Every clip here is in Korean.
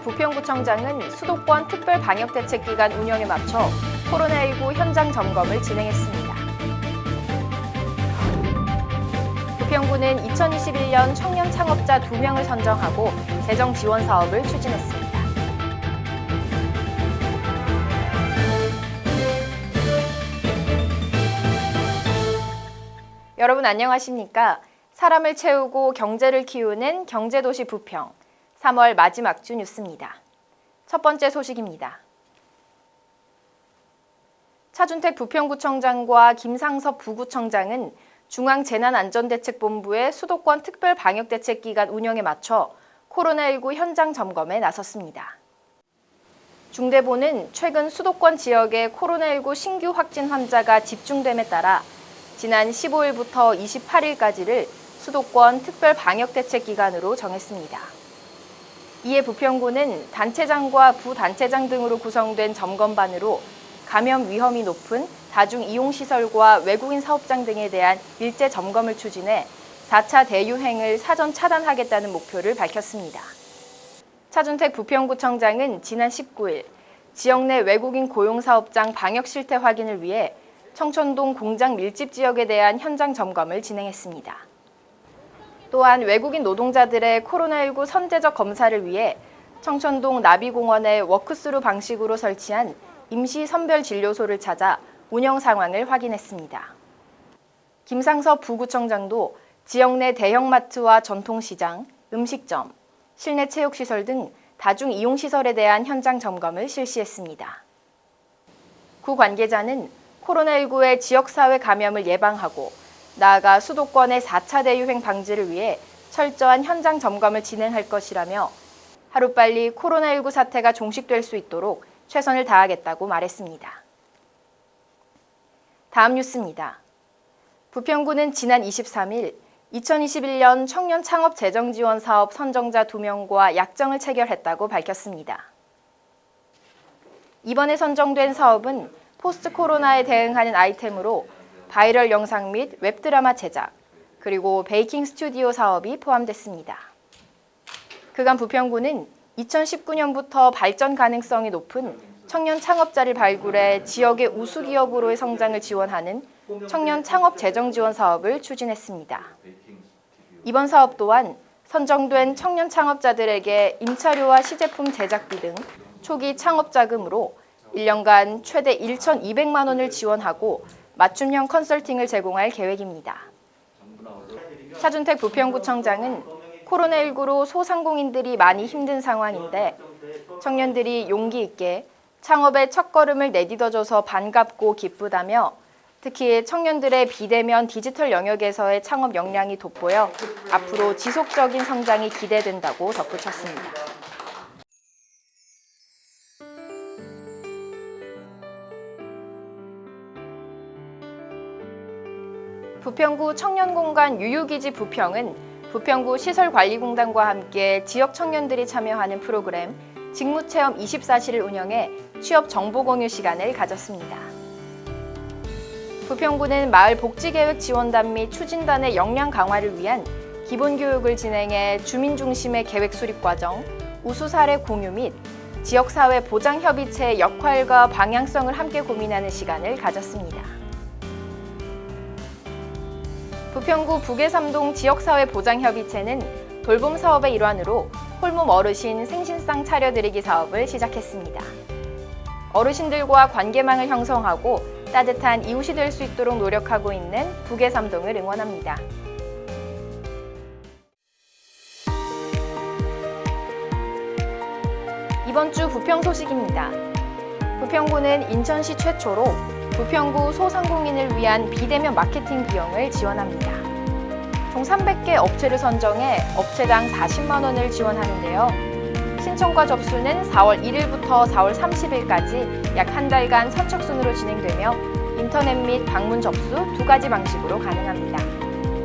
부평구청장은 수도권 특별방역대책기간 운영에 맞춰 코로나19 현장 점검을 진행했습니다. 부평구는 2021년 청년 창업자 2명을 선정하고 재정 지원 사업을 추진했습니다. 여러분 안녕하십니까? 사람을 채우고 경제를 키우는 경제도시 부평 3월 마지막 주 뉴스입니다. 첫 번째 소식입니다. 차준택 부평구청장과 김상섭 부구청장은 중앙재난안전대책본부의 수도권 특별방역대책기간 운영에 맞춰 코로나19 현장 점검에 나섰습니다. 중대본은 최근 수도권 지역의 코로나19 신규 확진 환자가 집중됨에 따라 지난 15일부터 28일까지를 수도권 특별방역대책기간으로 정했습니다. 이에 부평구는 단체장과 부단체장 등으로 구성된 점검반으로 감염 위험이 높은 다중이용시설과 외국인 사업장 등에 대한 일제 점검을 추진해 4차 대유행을 사전 차단하겠다는 목표를 밝혔습니다. 차준택 부평구청장은 지난 19일 지역 내 외국인 고용사업장 방역 실태 확인을 위해 청천동 공장 밀집 지역에 대한 현장 점검을 진행했습니다. 또한 외국인 노동자들의 코로나19 선제적 검사를 위해 청천동 나비공원에 walk-through 방식으로 설치한 임시 선별 진료소를 찾아 운영 상황을 확인했습니다. 김상섭 부구청장도 지역 내 대형마트와 전통시장, 음식점, 실내 체육시설 등 다중 이용시설에 대한 현장 점검을 실시했습니다. 구 관계자는 코로나19의 지역사회 감염을 예방하고 나아가 수도권의 4차 대유행 방지를 위해 철저한 현장 점검을 진행할 것이라며 하루빨리 코로나19 사태가 종식될 수 있도록 최선을 다하겠다고 말했습니다. 다음 뉴스입니다. 부평구는 지난 23일 2021년 청년 창업 재정 지원 사업 선정자 2명과 약정을 체결했다고 밝혔습니다. 이번에 선정된 사업은 post 코로나에 대응하는 아이템으로 바이럴 영상 및 웹드라마 제작, 그리고 베이킹 스튜디오 사업이 포함됐습니다. 그간 부평구는 2019년부터 발전 가능성이 높은 청년 창업자를 발굴해 지역의 우수 기업으로의 성장을 지원하는 청년 창업 재정 지원 사업을 추진했습니다. 이번 사업 또한 선정된 청년 창업자들에게 임차료와 시제품 제작비 등 초기 창업 자금으로 1년간 최대 1,200만 원을 지원하고 맞춤형 컨설팅을 제공할 계획입니다. 차준택 부평구청장은 코로나19로 소상공인들이 많이 힘든 상황인데 청년들이 용기 있게 창업의 첫걸음을 내딛어줘서 반갑고 기쁘다며 특히 청년들의 비대면 디지털 영역에서의 창업 역량이 돋보여 앞으로 지속적인 성장이 기대된다고 덧붙였습니다. 부평구 청년공간 유유기지 부평은 부평구 시설관리공단과 함께 지역 청년들이 참여하는 프로그램 직무체험 24시를 운영해 취업 정보 공유 시간을 가졌습니다. 부평구는 마을복지계획 지원단 및 추진단의 역량 강화를 위한 기본교육을 진행해 주민 중심의 계획 수립 과정, 우수 사례 공유 및 지역사회 보장협의체의 역할과 방향성을 함께 고민하는 시간을 가졌습니다. 부평구 북해삼동 지역사회 보장협의체는 돌봄 사업의 일환으로 홀몸 어르신 생신상 차려드리기 사업을 시작했습니다. 어르신들과 관계망을 형성하고 따뜻한 이웃이 될 수 있도록 노력하고 있는 북해삼동을 응원합니다. 이번 주 부평 소식입니다. 부평구는 인천시 최초로 부평구 소상공인을 위한 비대면 마케팅 비용을 지원합니다. 총 300개 업체를 선정해 업체당 40만 원을 지원하는데요. 신청과 접수는 4월 1일부터 4월 30일까지 약 한 달간 선착순으로 진행되며 인터넷 및 방문 접수 두 가지 방식으로 가능합니다.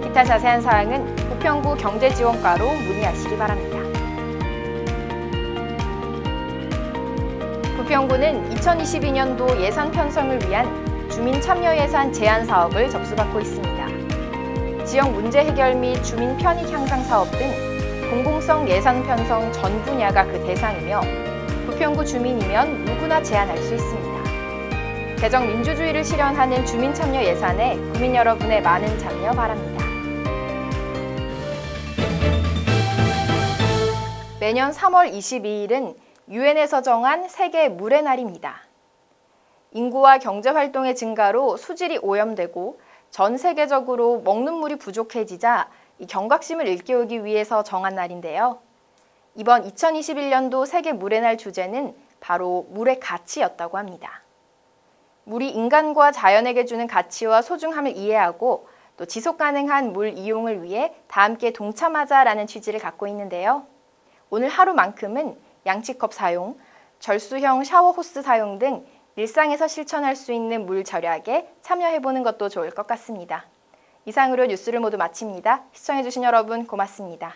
기타 자세한 사항은 부평구 경제지원과로 문의하시기 바랍니다. 부평구는 2022년도 예산 편성을 위한 주민 참여 예산 제한 사업을 접수받고 있습니다. 지역 문제 해결 및 주민 편익 향상 사업 등 공공성 예산 편성 전 분야가 그 대상이며 부평구 주민이면 누구나 제안할 수 있습니다. 개정 민주주의를 실현하는 주민 참여 예산에 국민 여러분의 많은 참여 바랍니다. 매년 3월 22일은 유엔에서 정한 세계 물의 날입니다. 인구와 경제 활동의 증가로 수질이 오염되고 전 세계적으로 먹는 물이 부족해지자 이 경각심을 일깨우기 위해서 정한 날인데요. 이번 2021년도 세계 물의 날 주제는 바로 물의 가치였다고 합니다. 물이 인간과 자연에게 주는 가치와 소중함을 이해하고 또 지속 가능한 물 이용을 위해 다 함께 동참하자라는 취지를 갖고 있는데요. 오늘 하루만큼은 양치컵 사용, 절수형 샤워 호스 사용 등 일상에서 실천할 수 있는 물 절약에 참여해보는 것도 좋을 것 같습니다. 이상으로 뉴스를 모두 마칩니다. 시청해주신 여러분 고맙습니다.